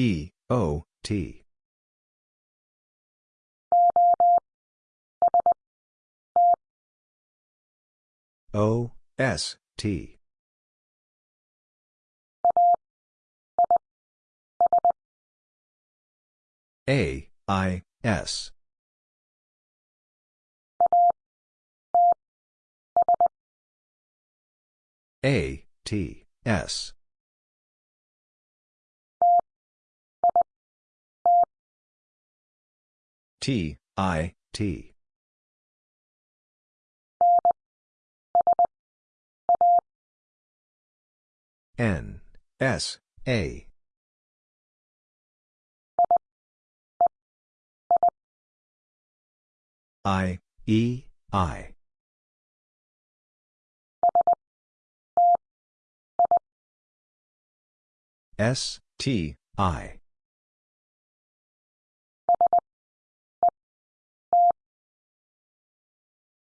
E, O, T. O, S, T. A, I, S. A, T, S. T, I, T. N, S, A. I, E, I. S, T, I.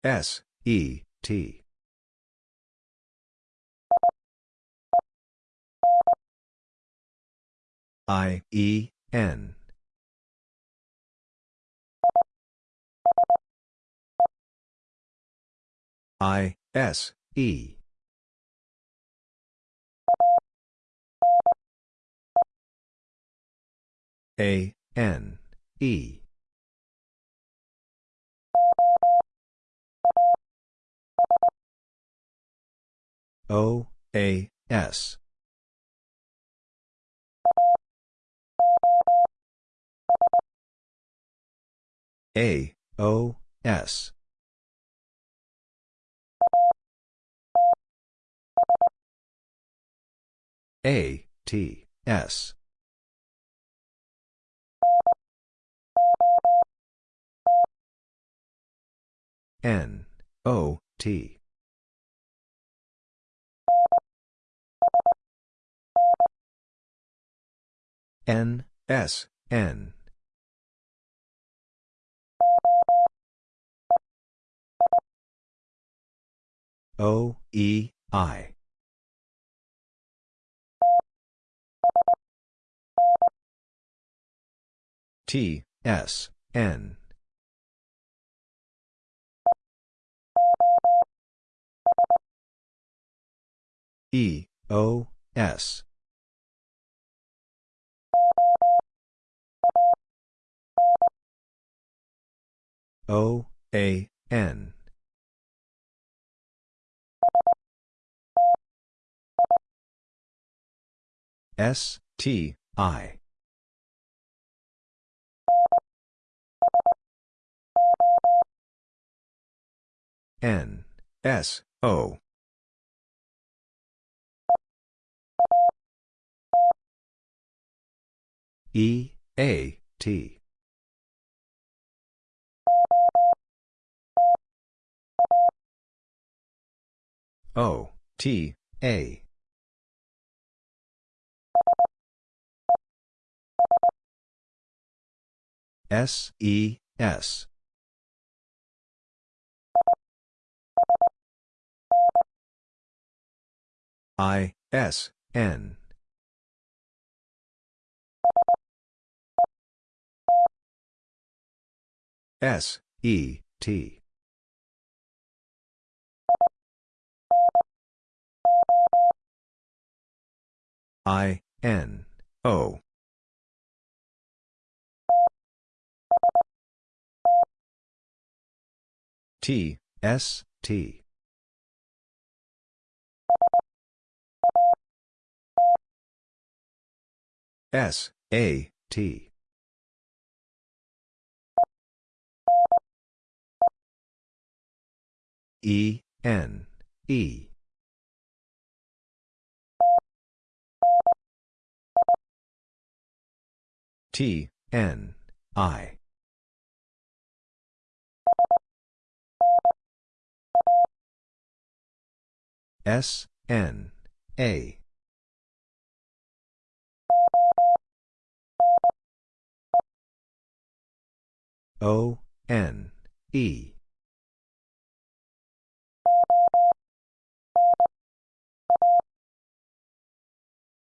S, E, T. I, E, N. I, S, E. A, N, E. O, A, S. A, O, S. A, T, S. N, O, T. N, S, N. O, E, I. T, S, N. E, O, S. O, A, N. S, T, I. N, S, O. E, A, T. O, T, A. S, E, S. I, S, N. S, E, T. I, N, O. T, S, T. S, A, T. E, N, E. T, N, I. S, N, A. O, N, E.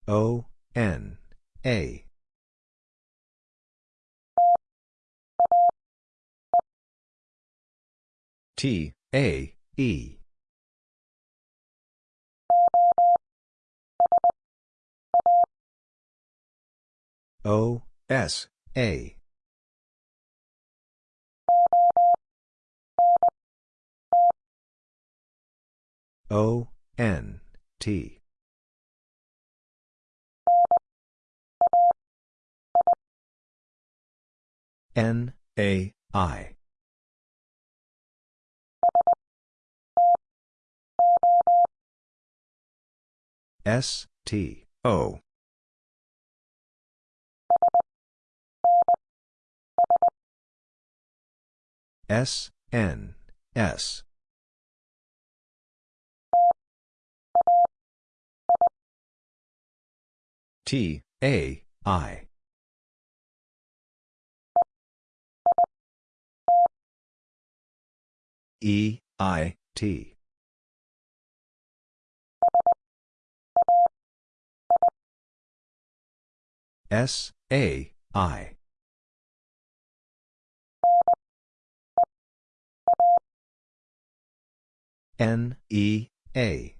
O, N, A. T, A, E. O, S, A. O, N, T. N, A, I. S, T, O. S, N, S. T, A, I. E, I, T. S, A, I. N, E, A.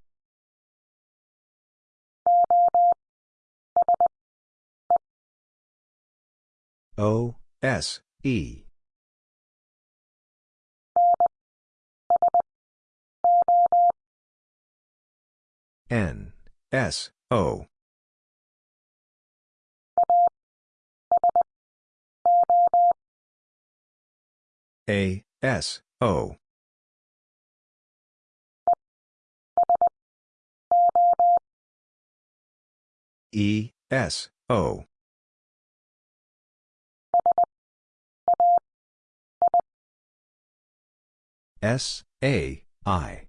O, S, E. N, S, O. A, S, O. E, S, O. S, A, I.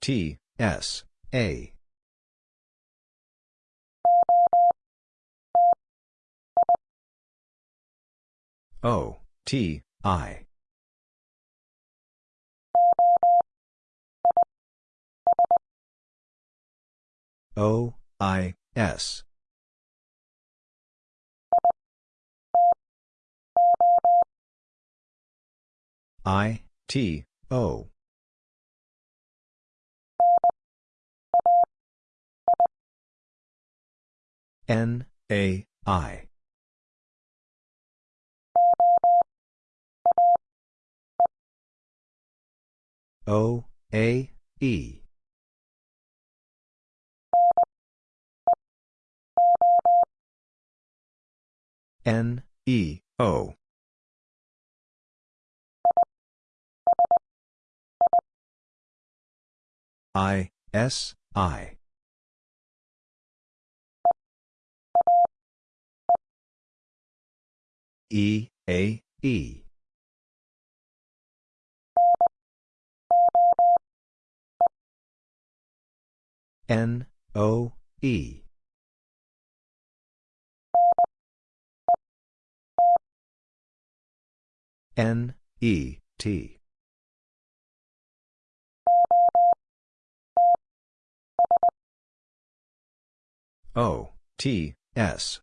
T, S, A. O, T, I. O, I, S. I, T, O. N, A, I. O, A, E. N, E, O. I, S, I. E, A, E. N, O, E. N, E, T. O, T, S.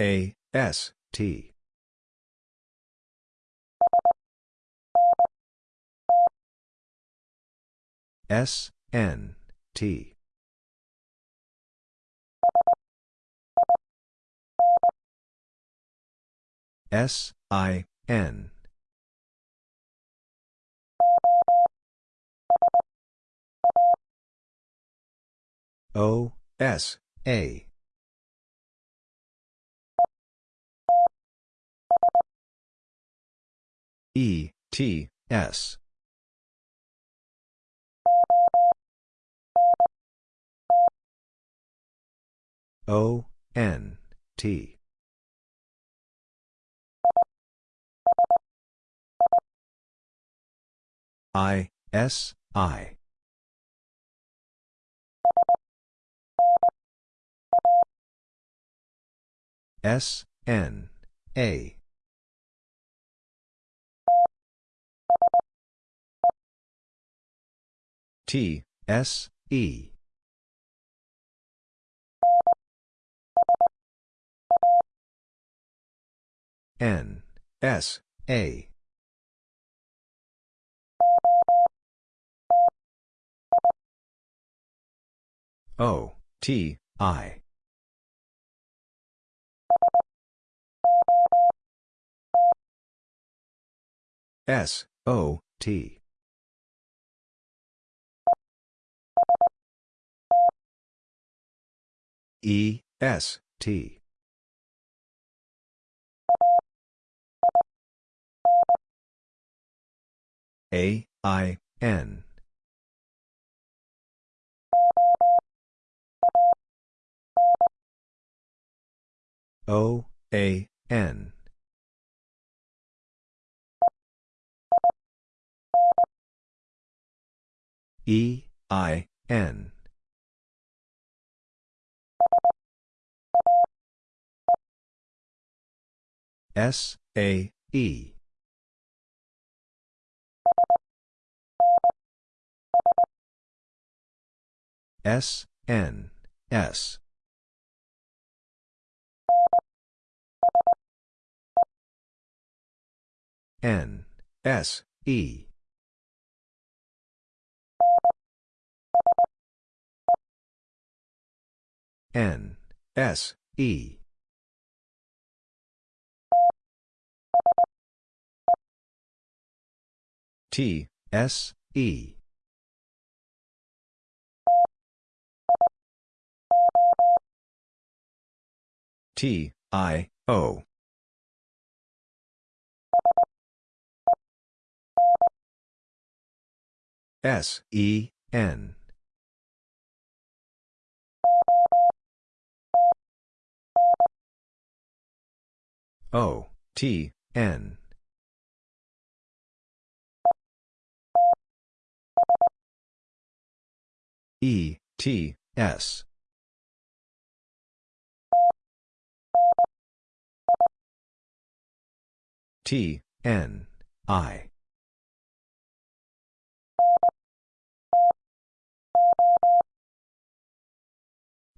A, S, T. S, N, T. S, I, N. O, S, A. E, T, S. O, N, T. I, S, I. S, N, A. T, S, E. N, S, A. O, T, I. S, O, T. E, S, T. A, I, N. O, A, N. E, I, N. S, A, E. S, N, S. N, S, E. N, S, E. T, S, E. T, I, O. S, E, N. O, T, N. E, T, S. T, N, I.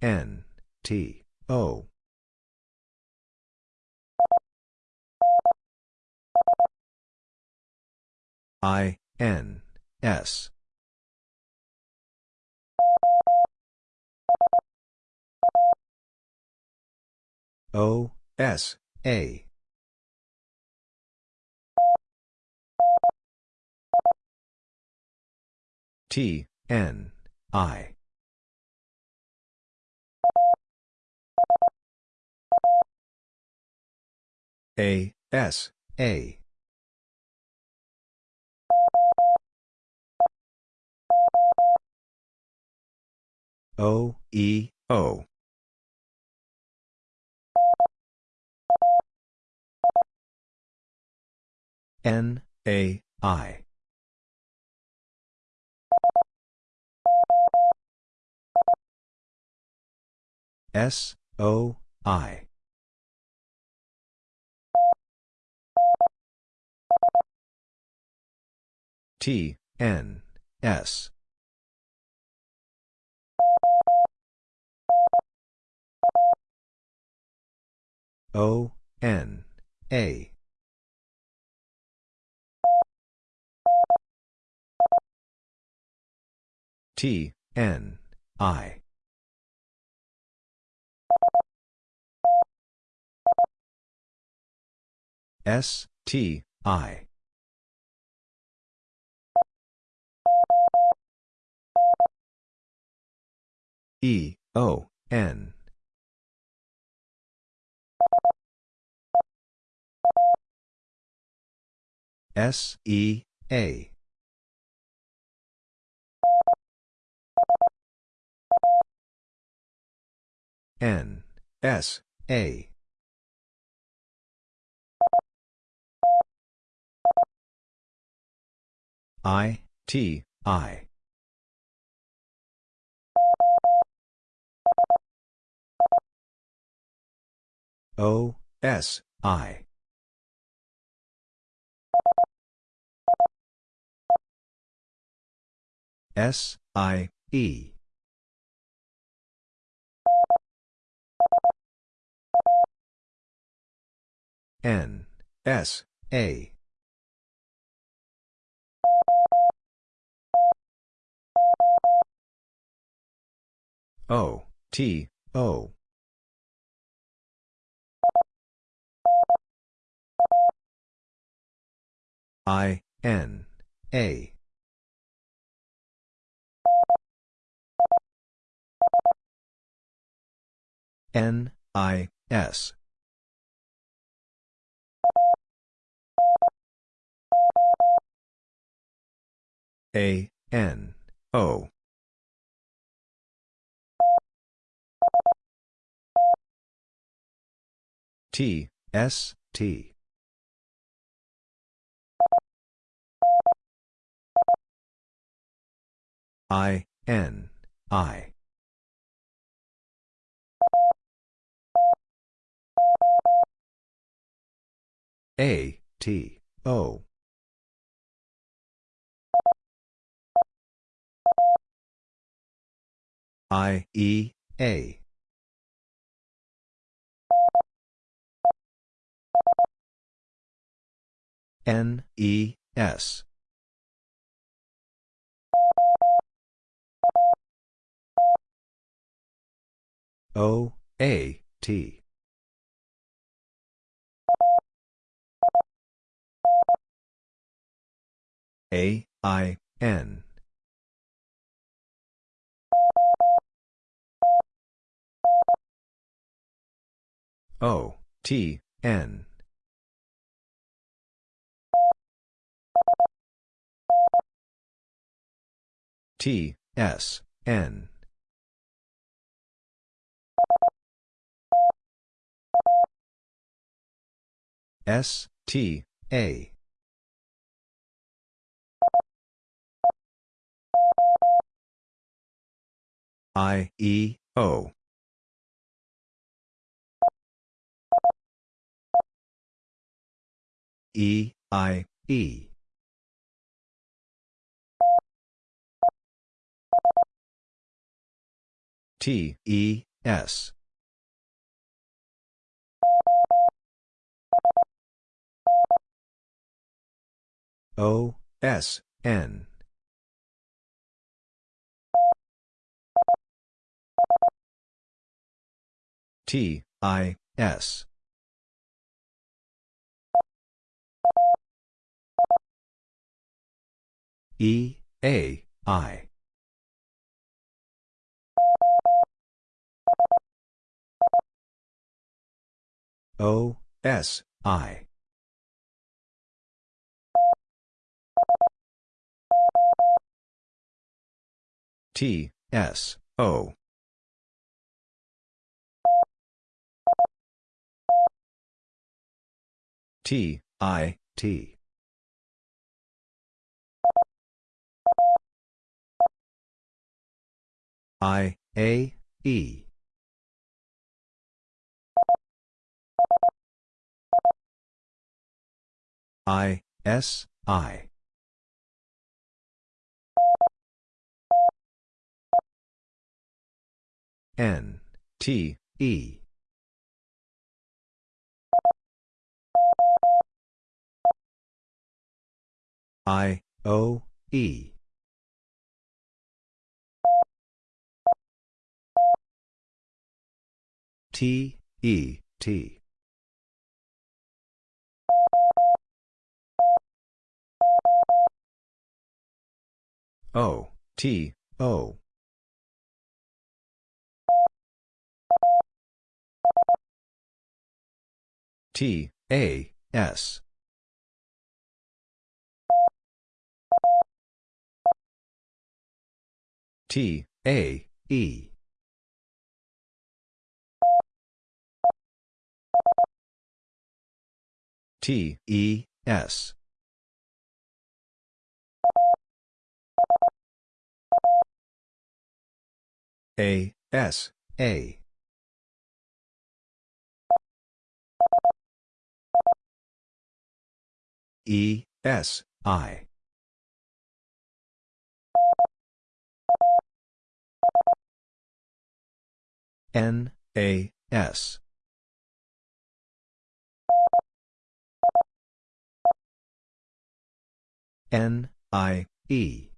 N, T, O. I, N, S. O, S, A. T, N, I. A, S, A. O, E, O. N, A, I. S, O, I. T, N, S. O, N, A. T, N, I. S, T, I. E, O, N. S, E, A. N, S, A. I, T, I. O, S, I. S, I, E. N, S, A. O, T, O. I, N, A. N, I, S. A, N, O. T, S, T. I, N, I. A, T, O. I, E, A. N, E, S. O, A, T. A, I, N. O, T, N. T, S, N. S, T, A. I, E, O. E, I, E. T, E, S. O, S, N. T, I, S. E, A, I. O, S, I. T, S, O. T, I, T. I, A, E. I, S, I. N, T, E. I, O, E. T, E, T. O, T, O. T, A, S. T, A, E. T, E, S. A, S, A. E, S, I. N, A, S. N, I, E.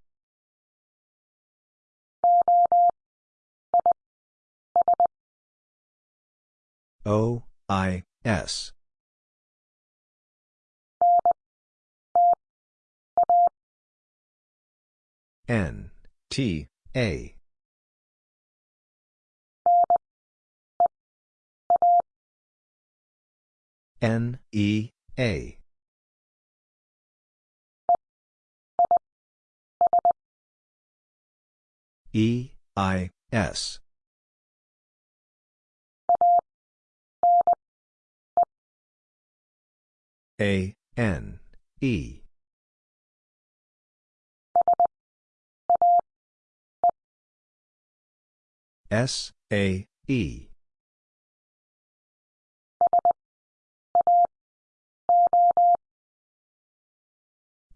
O, I, S. N, T, A. N, E, A. E, I, S. A, N, E. S, A, E.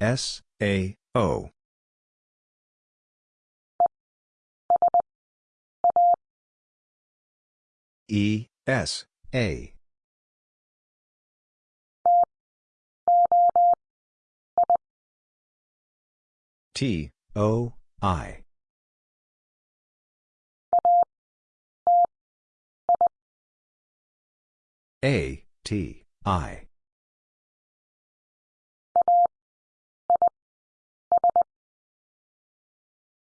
S, A, O. E, S, A. T, O, I. A, T, I.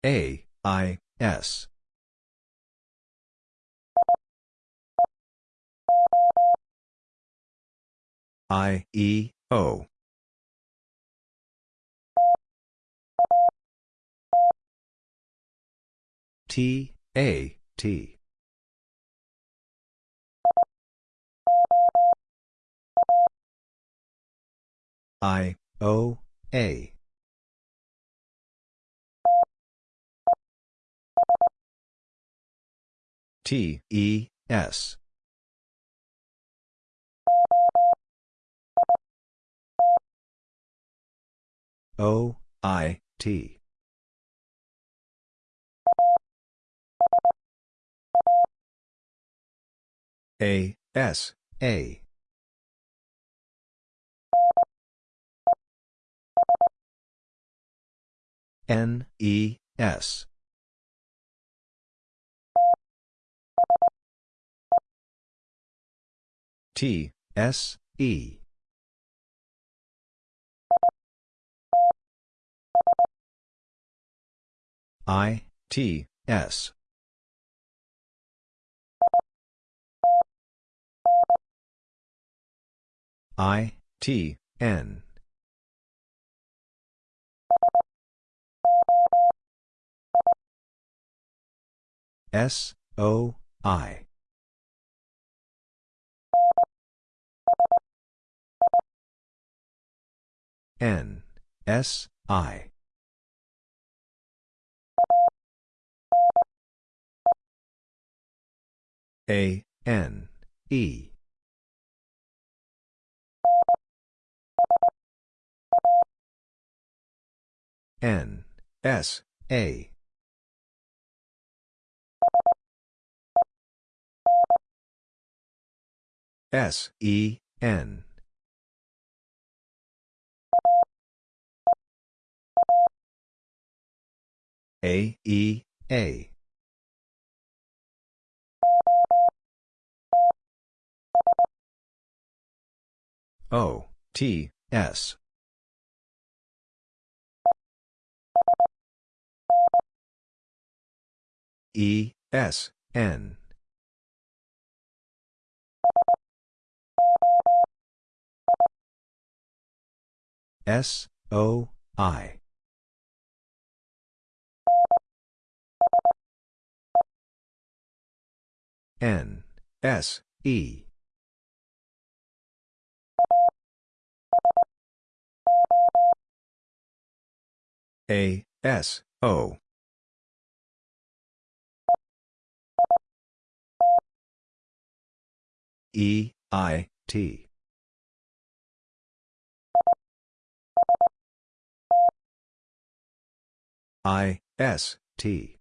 A, I, S. I, E, O. T, A, T. I, O, A. T, E, S. O, I, T. A, S, A. N, E, S. T, S, E. I, T, S. I, T, N. S, O, I. N, S, I. A, N, E. N, S, A. S, E, N. A, E, A. O, T, S. E, S, N. S, O, I. N, S, E. A, S, O. E, I, T. I, S, T.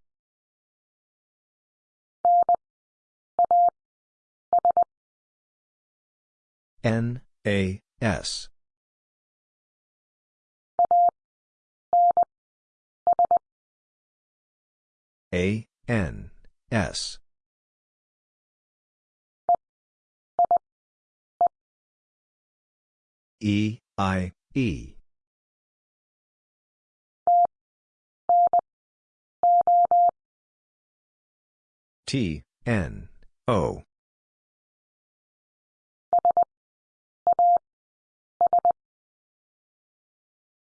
N, A, S. A, N, S. E, I, E. T, N, O.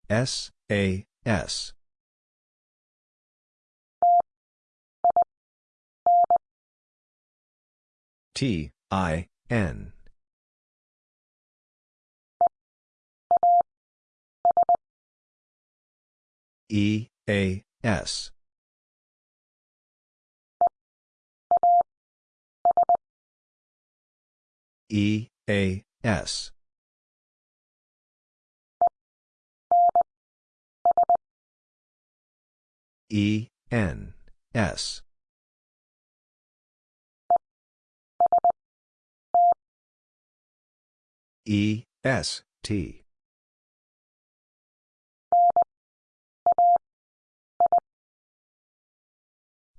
S, A, S. T, I, N. E, A, S. E, A, S. E, N, S. E, S, T.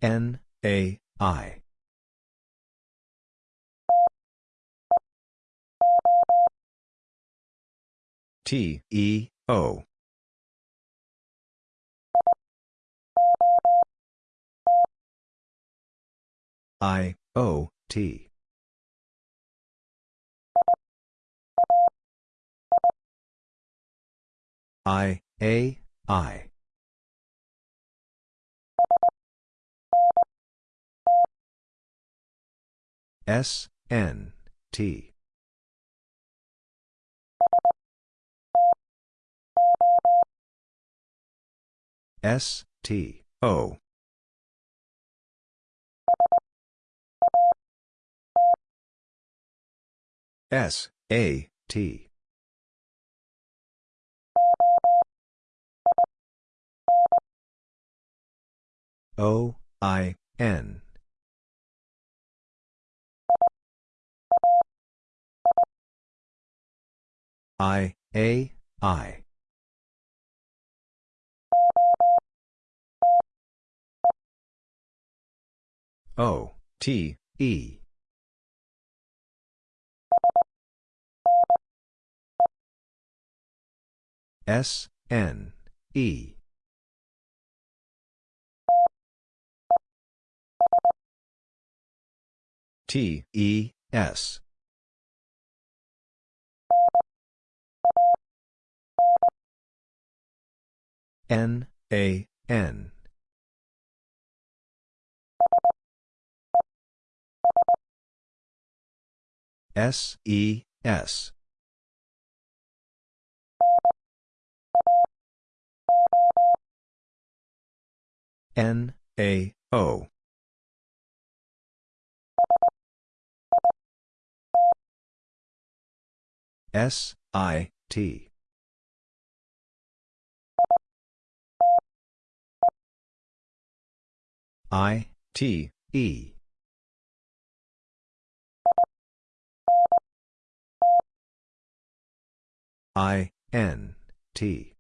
N, A, I. T, E, O. I, O, T. I, A, I. S, N, T. S, T, O. S, A, T. O, I, N. I, A, I. O, T, E. S, N, E. T, E, S. N, A, N. S, E, S. N, A, O. S, I, T. I, T, E. I, N, T.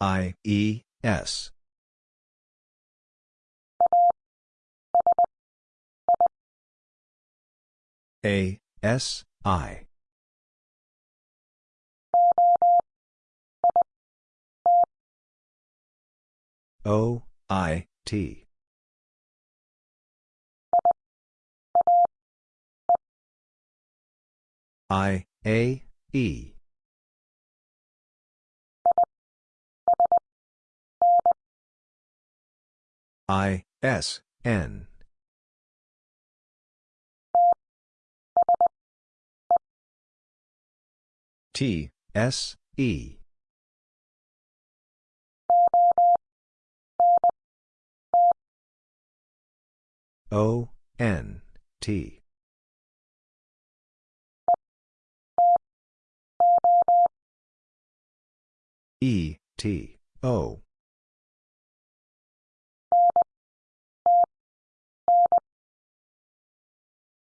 I, E, S. A, S, I. O, I, T. I, A, E. I, S, N. T, S, E. O, N, T. E, T, O.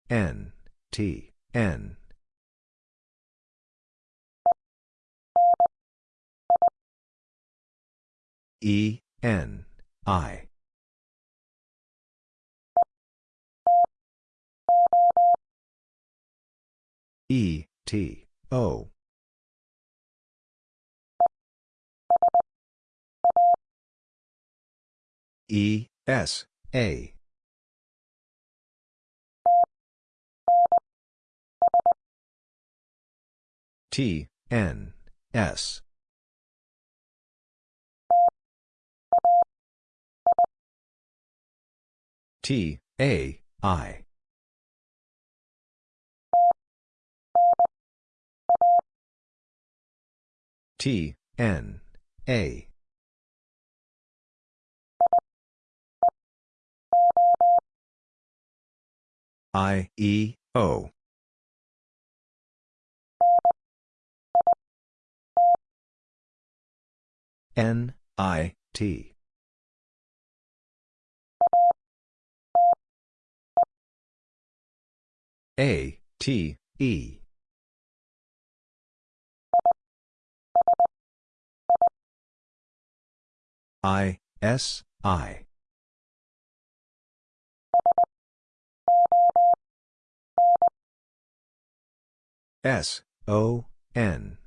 N, T, N. E, N, I. E, T, O. E, S, A. T, N, S. T, A, I. T, N, A. I, E, O. N, I, T. A, T, E. I, S, I. S, O, N.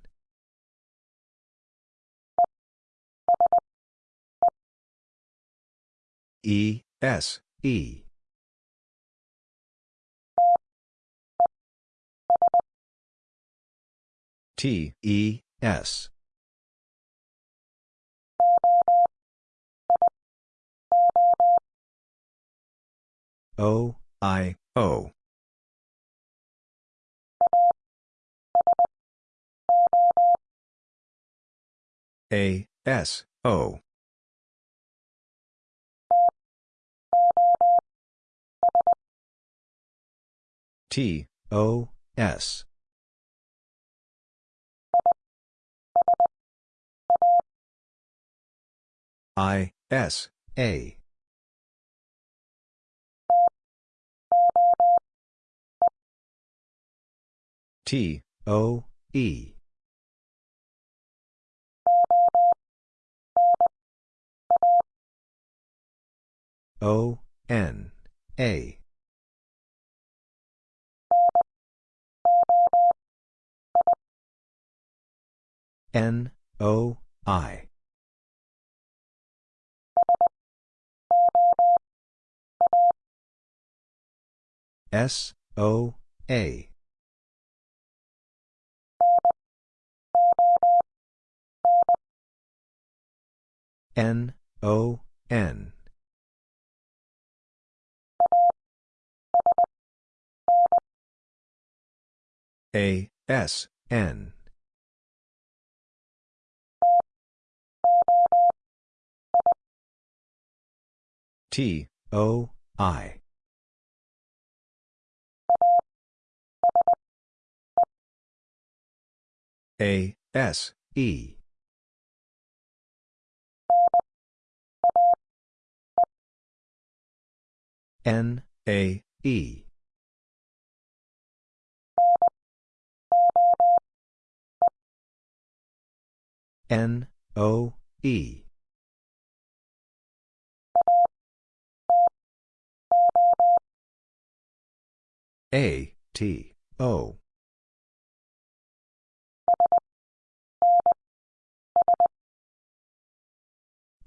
E, S, E. T, E, S. O, I, O. A, S, O. T, O, S. I, S, A. T, O, E. O, N, A. N, O, I. S, O, A. N, O, N. A, S, N. T, O, I. A, S, E. N, A, E. N, O, E. A, T, O.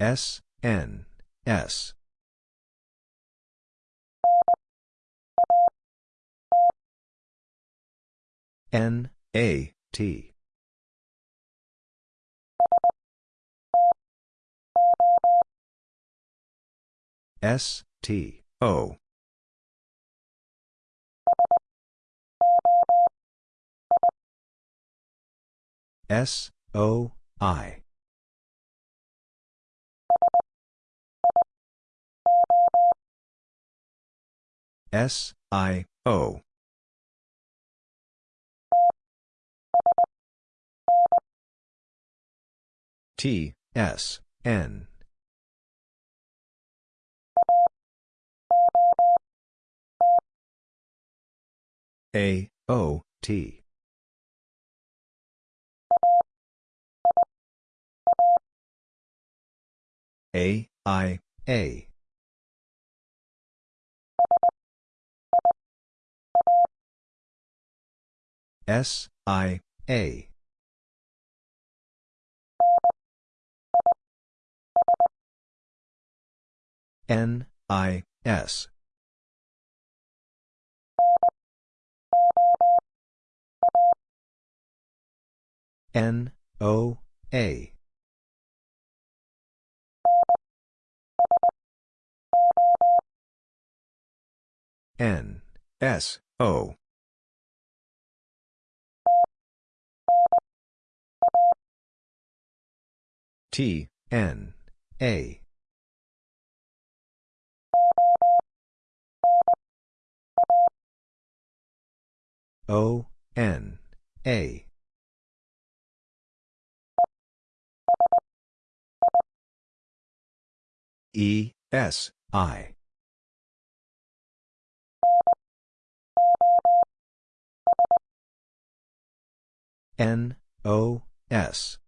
S, N, S. N, A, T. S, T, O. S, O, I. S, I, O. T, S, N. A, O, T. A, I, A. S, I, A. N, I, S. N, O, A. N, S, O. T, N, A. O, N, A. E, S, I. N, O, S.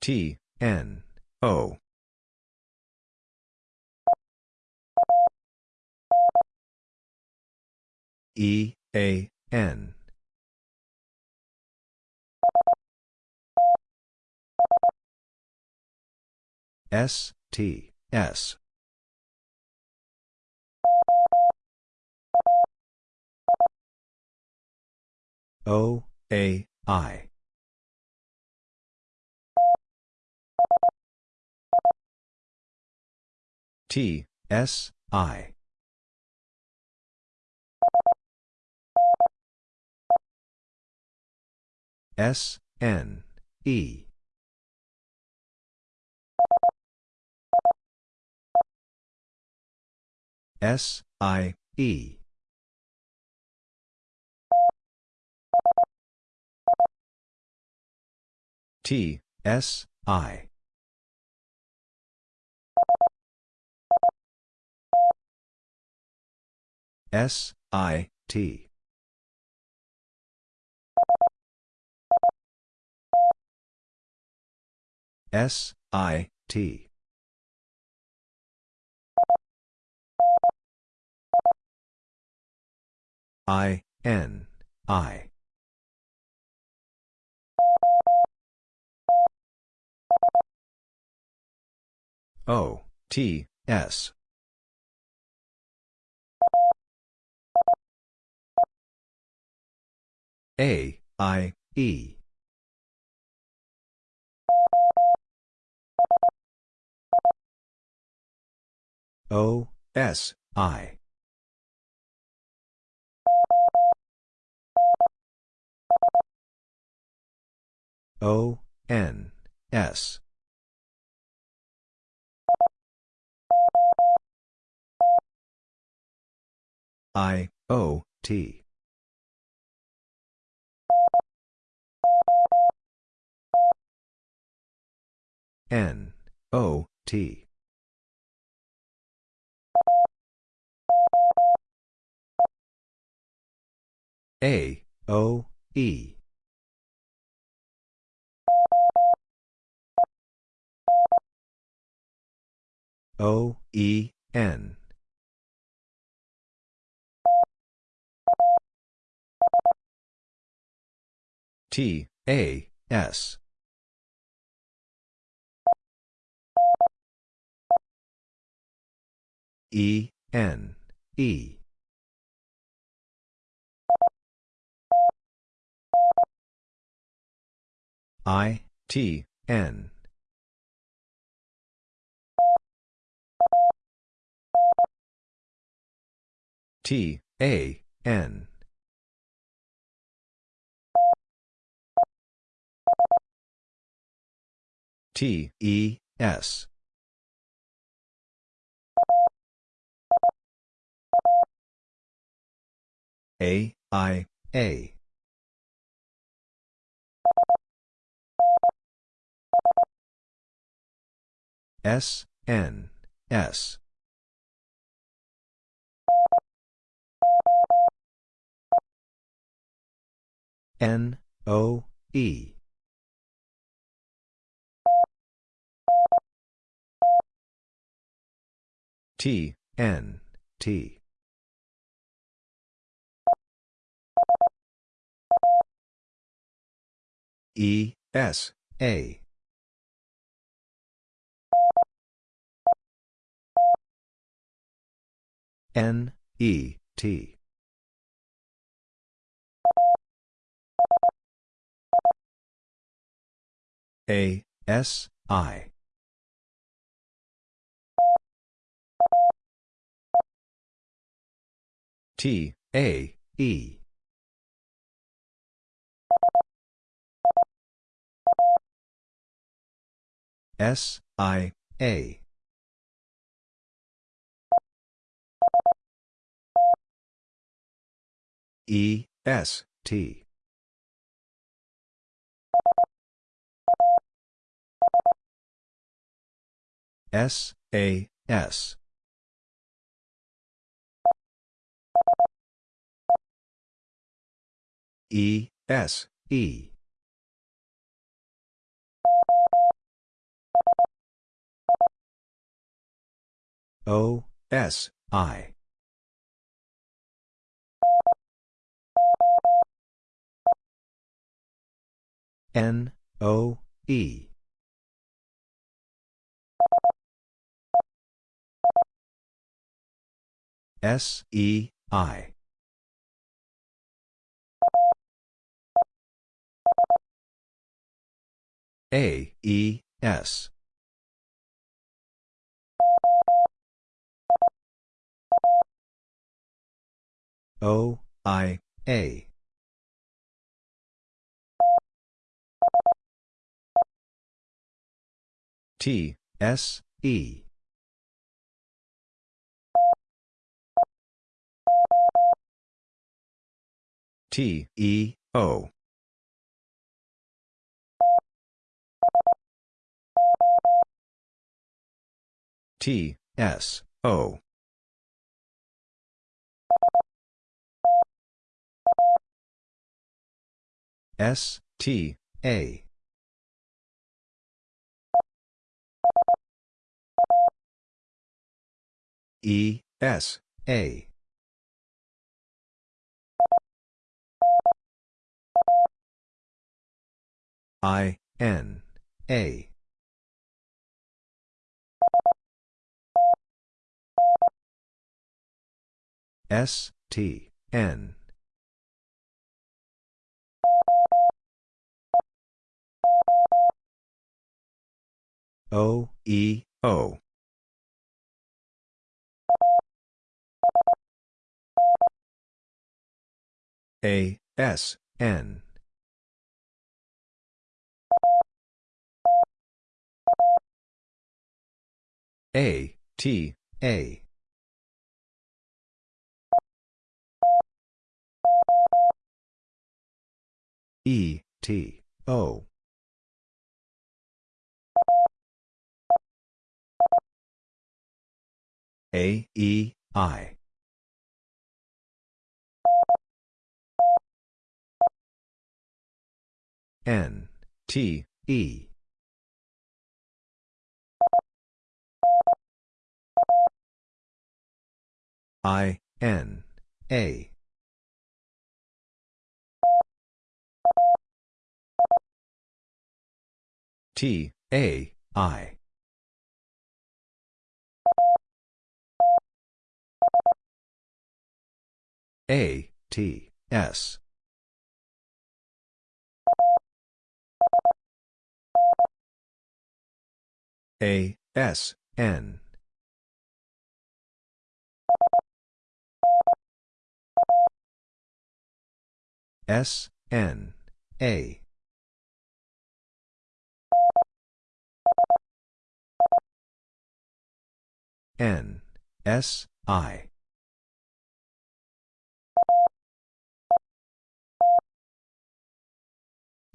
T, N, O. E, A, N. S, T, S. O, A, I. T, S, I. S, N, E. S, I, E. T, S, I. S, I, T. S, I, T. I, N, I. O, T, S. A, I, E. O, S, I. O, N, S. I, O, T. N, O, T. A, O, E. O, E, N. T, A, S. E, N, E. I, T, N. T, A, N. T, E, S. A, I, A. S, N, S. N, O, E. T, N, T. E, S, A. N, E, T. A, S, I. T, A, E. S, I, A. E, S, T. S, A, S. E, S, E. O, S, I. N, O, E. S, E, I. A, E, S. O, I, A. T, S, E. T, E, O. T, S, O. S, T, A. E, S, A. I, N, A. S, T, N. O, E, O. A, S, N. A, T, A. E, T, O. A, E, I. N, T, E. I, N, A. T, A, I. A, T, S. A, S, N. S, N, A. N, S, I.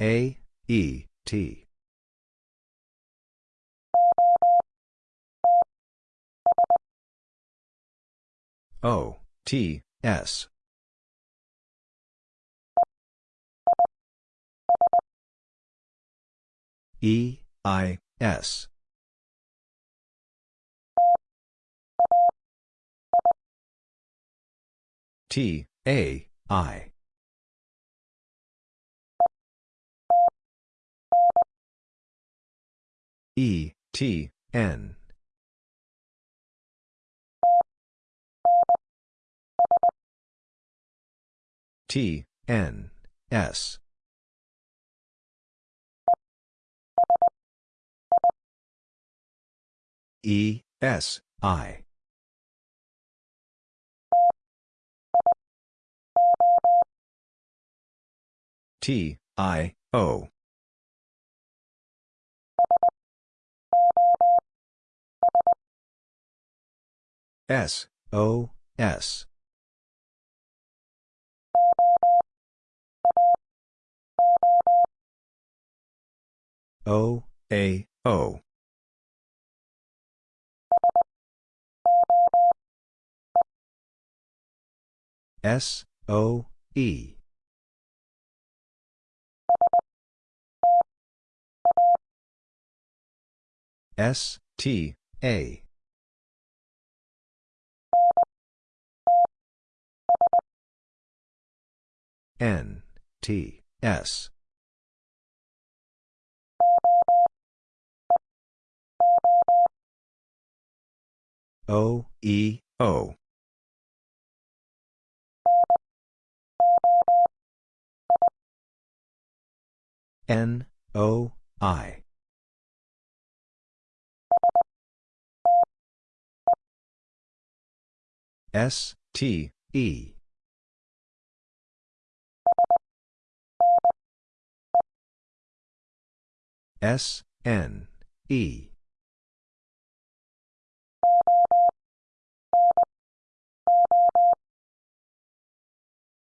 A, E, T. O, T, S. E, I, S. T, A, I. E, T, N. T, N, S. E, S, I. T, I, O. S, O, S. O, A, O. S, O, E. S, T, A. N, T, S. O, E, O. N, O, I. S, T, E. S, N, E.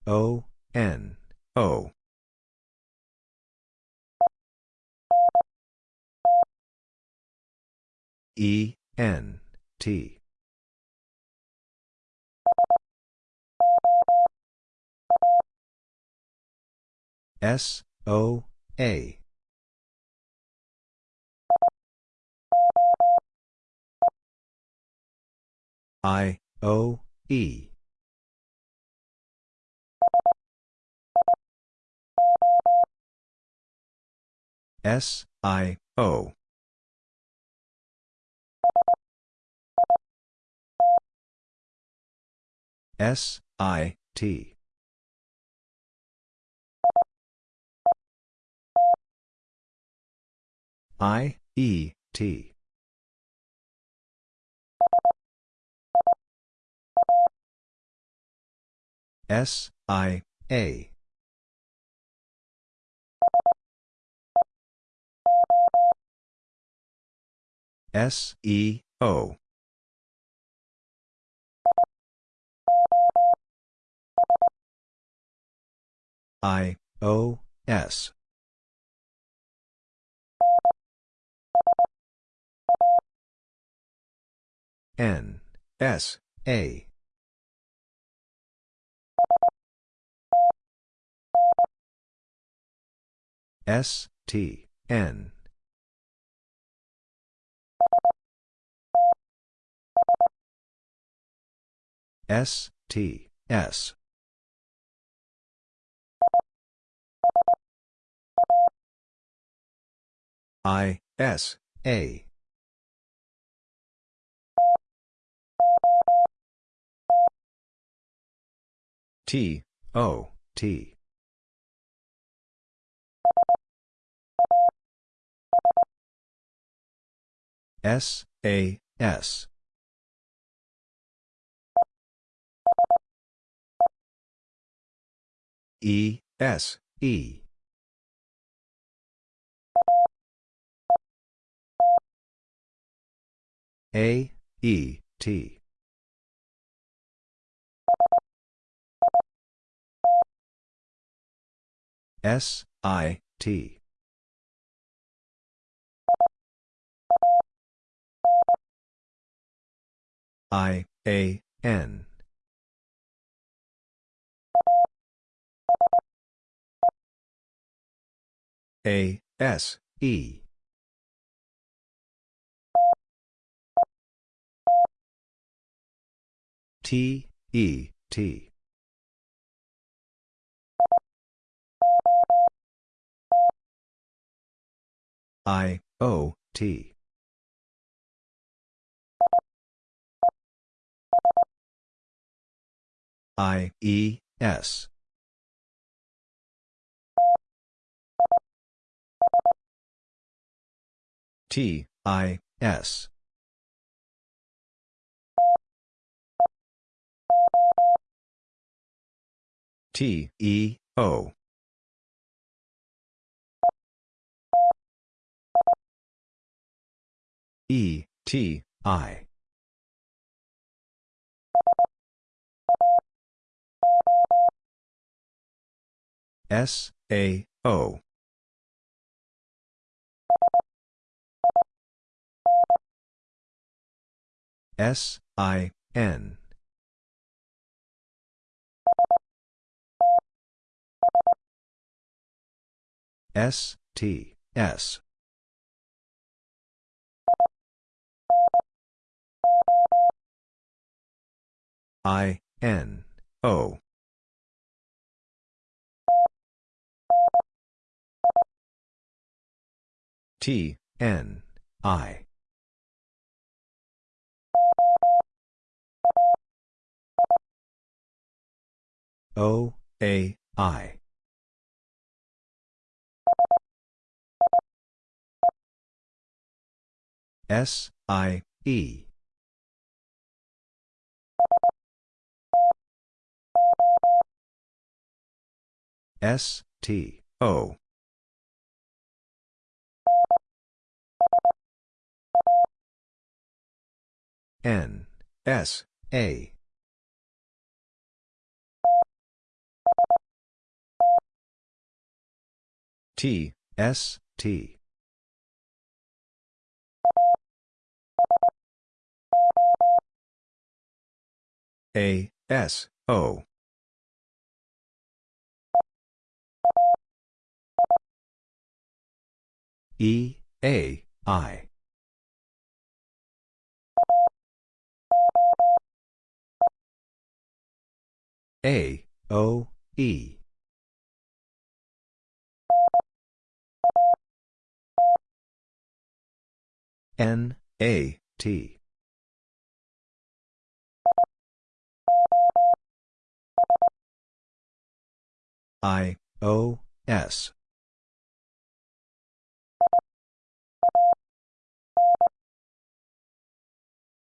O, N, O. E, N, T. S, O, A. I, O, E. S, I, O. S, I, T. I, E, T. S, I, A. S, E, O. I, O, S. N, S, A. S, T, N. S, T, S. I, S, A. T, O, T. S, A, S. E, S, E. A, E, T. S, I, T. I, A, N. A, S, E. T, E, T. I, O, T. I, E, S. T, I, S. T, E, O. E, T, I. S, A, O. S, I, N. S, T, S. I, N, O. T, N, I. O, A, I. S, I, E. S, T, O. N, S, A. T, S, T. A, S, O. E, A, I. A, O, E. N, A, T. I, O, S.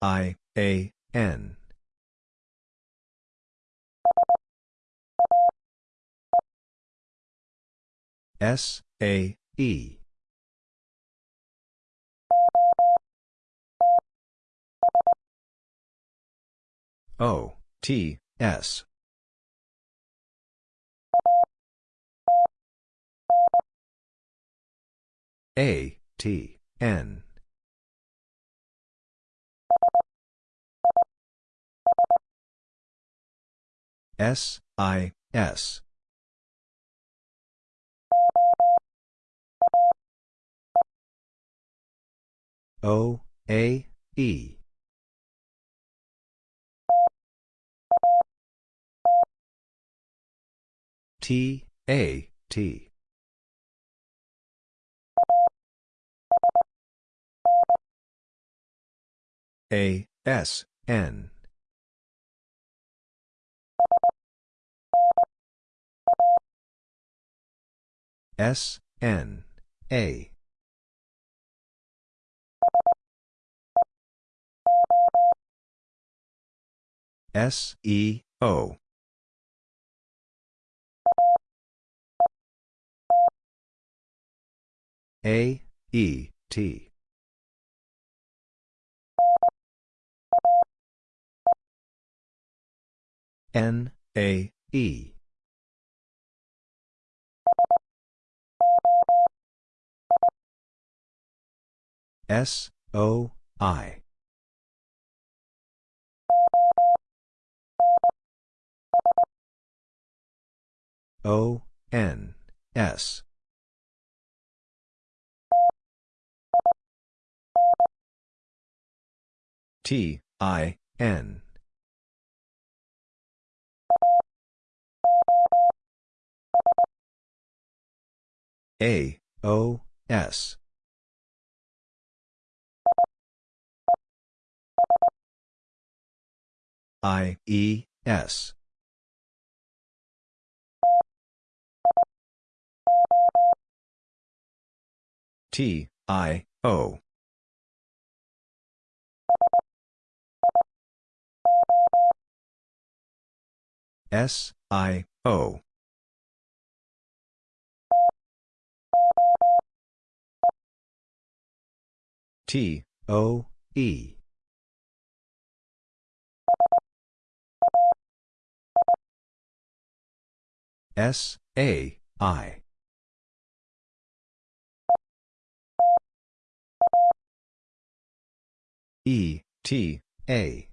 I, A, N. S, A, E. O, T, S. A, T, N. S, I, S. O, A, E. T, A, T. A, S, N. S, N, A. S, E, O. A, E, T. N, A, E. S, O, I. O, N, S. T, I, N. A, O, S. I, E, S. T, I, O. S, I, O. T, O, E. S, A, I. E, T, A.